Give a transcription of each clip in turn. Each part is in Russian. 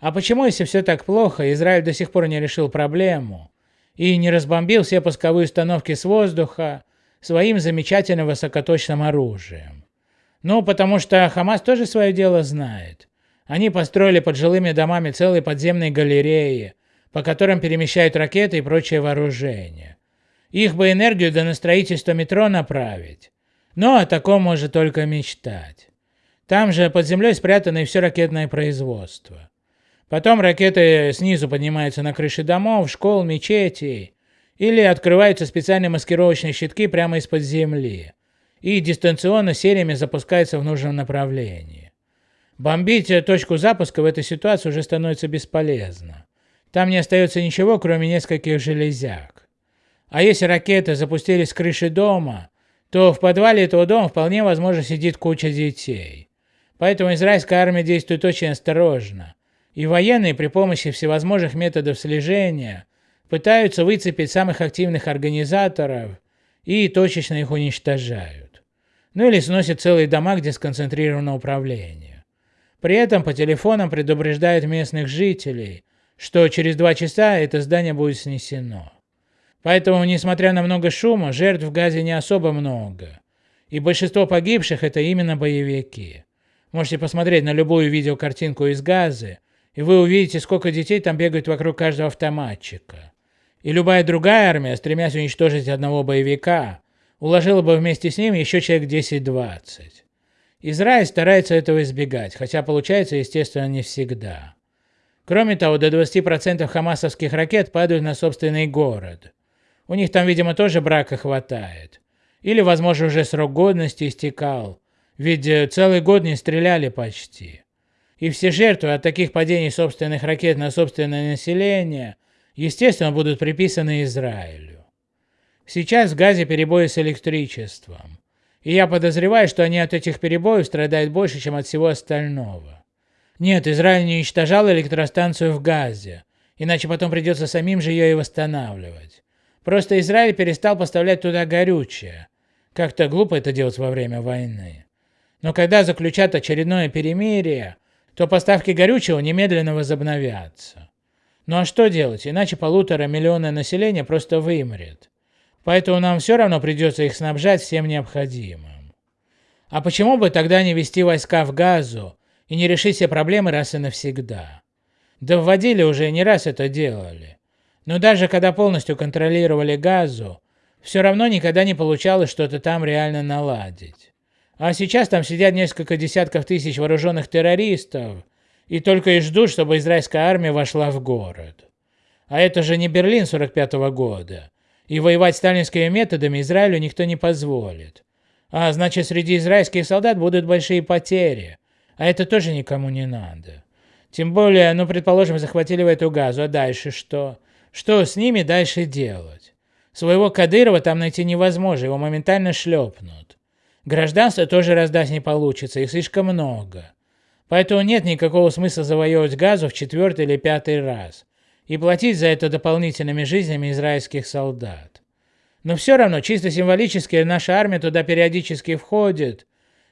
А почему, если все так плохо, Израиль до сих пор не решил проблему и не разбомбил все пусковые установки с воздуха своим замечательным высокоточным оружием? Ну, потому что Хамас тоже свое дело знает. Они построили под жилыми домами целые подземные галереи, по которым перемещают ракеты и прочее вооружение. Их бы энергию да на строительство метро направить. Но о таком может только мечтать. Там же под землей спрятано и все ракетное производство. Потом ракеты снизу поднимаются на крыши домов, школ, мечетей. Или открываются специальные маскировочные щитки прямо из-под земли. И дистанционно сериями запускаются в нужном направлении. Бомбить точку запуска в этой ситуации уже становится бесполезно. Там не остается ничего, кроме нескольких железяк. А если ракеты запустились с крыши дома, то в подвале этого дома вполне возможно сидит куча детей. Поэтому израильская армия действует очень осторожно, и военные при помощи всевозможных методов слежения пытаются выцепить самых активных организаторов и точечно их уничтожают. Ну или сносят целые дома, где сконцентрировано управление. При этом по телефонам предупреждают местных жителей, что через два часа это здание будет снесено. Поэтому, несмотря на много шума, жертв в Газе не особо много. И большинство погибших это именно боевики. Можете посмотреть на любую видеокартинку из Газы, и вы увидите, сколько детей там бегают вокруг каждого автоматчика. И любая другая армия, стремясь уничтожить одного боевика, уложила бы вместе с ним еще человек 10-20. Израиль старается этого избегать, хотя получается, естественно, не всегда. Кроме того, до 20% хамасовских ракет падают на собственный город. У них там, видимо, тоже брака хватает. Или, возможно, уже срок годности истекал, ведь э, целый год не стреляли почти. И все жертвы от таких падений собственных ракет на собственное население, естественно, будут приписаны Израилю. Сейчас в Газе перебои с электричеством. И я подозреваю, что они от этих перебоев страдают больше, чем от всего остального. Нет, Израиль не уничтожал электростанцию в Газе, иначе потом придется самим же ее и восстанавливать. Просто Израиль перестал поставлять туда горючее. Как-то глупо это делать во время войны. Но когда заключат очередное перемирие, то поставки горючего немедленно возобновятся. Ну а что делать, иначе полутора миллиона населения просто вымрет. Поэтому нам все равно придется их снабжать всем необходимым. А почему бы тогда не вести войска в Газу и не решить все проблемы раз и навсегда? Да вводили уже, не раз это делали. Но даже когда полностью контролировали Газу, все равно никогда не получалось что-то там реально наладить. А сейчас там сидят несколько десятков тысяч вооруженных террористов и только и ждут, чтобы израильская армия вошла в город. А это же не Берлин 45 -го года. И воевать сталинскими методами Израилю никто не позволит. А значит, среди израильских солдат будут большие потери. А это тоже никому не надо. Тем более, ну, предположим, захватили в эту газу, а дальше что? Что с ними дальше делать? Своего Кадырова там найти невозможно, его моментально шлепнут. Гражданство тоже раздать не получится, их слишком много. Поэтому нет никакого смысла завоевывать газу в четвертый или пятый раз и платить за это дополнительными жизнями израильских солдат. Но все равно, чисто символически, наша армия туда периодически входит,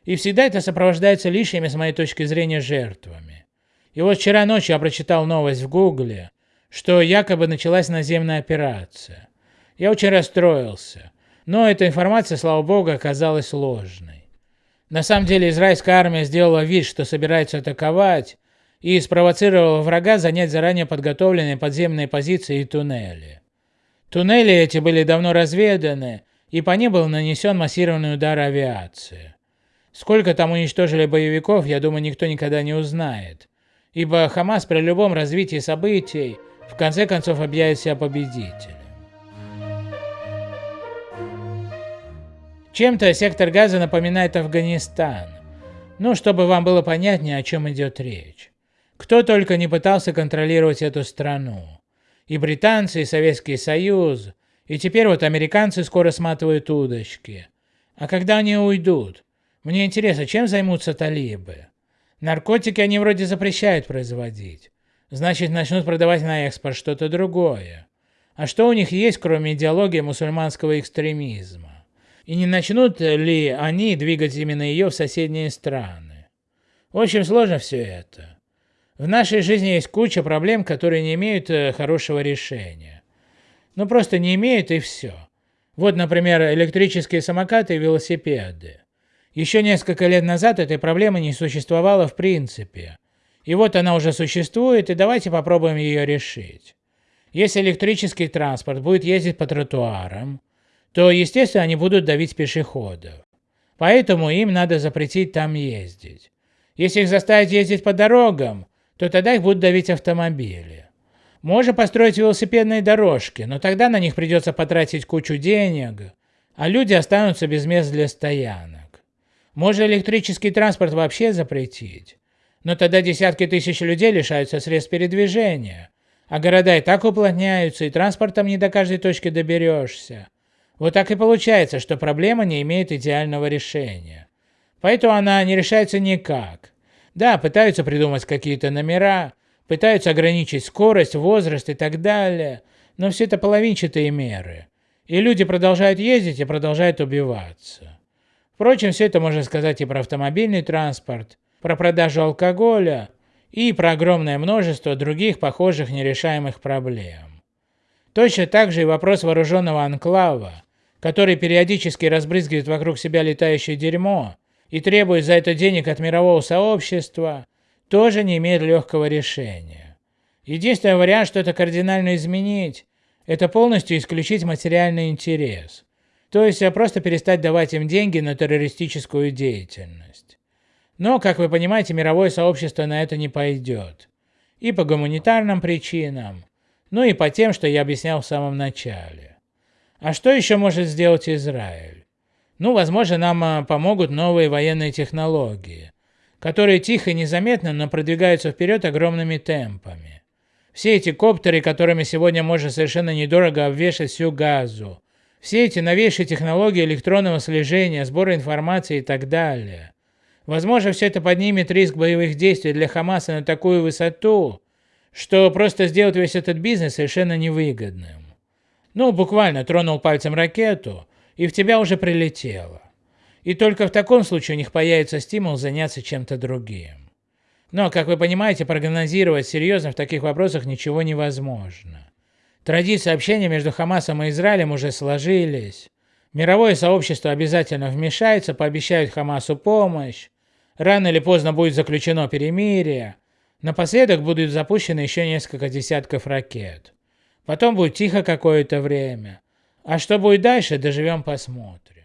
и всегда это сопровождается лишними, с моей точки зрения, жертвами. И вот вчера ночью я прочитал новость в гугле, что якобы началась наземная операция. Я очень расстроился. Но эта информация, слава богу, оказалась ложной. На самом деле израильская армия сделала вид, что собирается атаковать, и спровоцировала врага занять заранее подготовленные подземные позиции и туннели. Туннели эти были давно разведаны, и по ним был нанесен массированный удар авиации. Сколько там уничтожили боевиков, я думаю, никто никогда не узнает, ибо Хамас при любом развитии событий в конце концов объявит себя победителем. Чем-то сектор газа напоминает Афганистан. Ну, чтобы вам было понятнее, о чем идет речь. Кто только не пытался контролировать эту страну. И британцы, и Советский Союз, и теперь вот американцы скоро сматывают удочки. А когда они уйдут? Мне интересно, чем займутся талибы? Наркотики они вроде запрещают производить. Значит, начнут продавать на экспорт что-то другое. А что у них есть, кроме идеологии мусульманского экстремизма? И не начнут ли они двигать именно ее в соседние страны. Очень сложно все это. В нашей жизни есть куча проблем, которые не имеют э, хорошего решения. Ну просто не имеют и все. Вот, например, электрические самокаты и велосипеды. Еще несколько лет назад этой проблемы не существовало в принципе. И вот она уже существует, и давайте попробуем ее решить. Если электрический транспорт будет ездить по тротуарам, то, естественно, они будут давить пешеходов. Поэтому им надо запретить там ездить. Если их заставить ездить по дорогам, то тогда их будут давить автомобили. Можно построить велосипедные дорожки, но тогда на них придется потратить кучу денег, а люди останутся без мест для стоянок. Можно электрический транспорт вообще запретить, но тогда десятки тысяч людей лишаются средств передвижения, а города и так уплотняются, и транспортом не до каждой точки доберешься. Вот так и получается, что проблема не имеет идеального решения. Поэтому она не решается никак. Да, пытаются придумать какие-то номера, пытаются ограничить скорость, возраст и так далее, но все это половинчатые меры. И люди продолжают ездить и продолжают убиваться. Впрочем, все это можно сказать и про автомобильный транспорт, про продажу алкоголя, и про огромное множество других похожих нерешаемых проблем. Точно так же и вопрос вооруженного анклава, который периодически разбрызгивает вокруг себя летающее дерьмо и требует за это денег от мирового сообщества, тоже не имеет легкого решения. Единственный вариант что-то кардинально изменить, это полностью исключить материальный интерес, то есть просто перестать давать им деньги на террористическую деятельность. Но, как вы понимаете, мировое сообщество на это не пойдет. И по гуманитарным причинам, ну и по тем, что я объяснял в самом начале. А что еще может сделать Израиль? Ну, возможно, нам а, помогут новые военные технологии, которые тихо и незаметно, но продвигаются вперед огромными темпами. Все эти коптеры, которыми сегодня можно совершенно недорого обвешать всю газу, все эти новейшие технологии электронного слежения, сбора информации и так далее – Возможно, все это поднимет риск боевых действий для Хамаса на такую высоту, что просто сделать весь этот бизнес совершенно невыгодным. Ну, буквально тронул пальцем ракету, и в тебя уже прилетело. И только в таком случае у них появится стимул заняться чем-то другим. Но, как вы понимаете, прогнозировать серьезно в таких вопросах ничего невозможно. Традиции общения между Хамасом и Израилем уже сложились. Мировое сообщество обязательно вмешается, пообещают Хамасу помощь, Рано или поздно будет заключено перемирие. Напоследок будут запущены еще несколько десятков ракет. Потом будет тихо какое-то время. А что будет дальше, доживем посмотрим.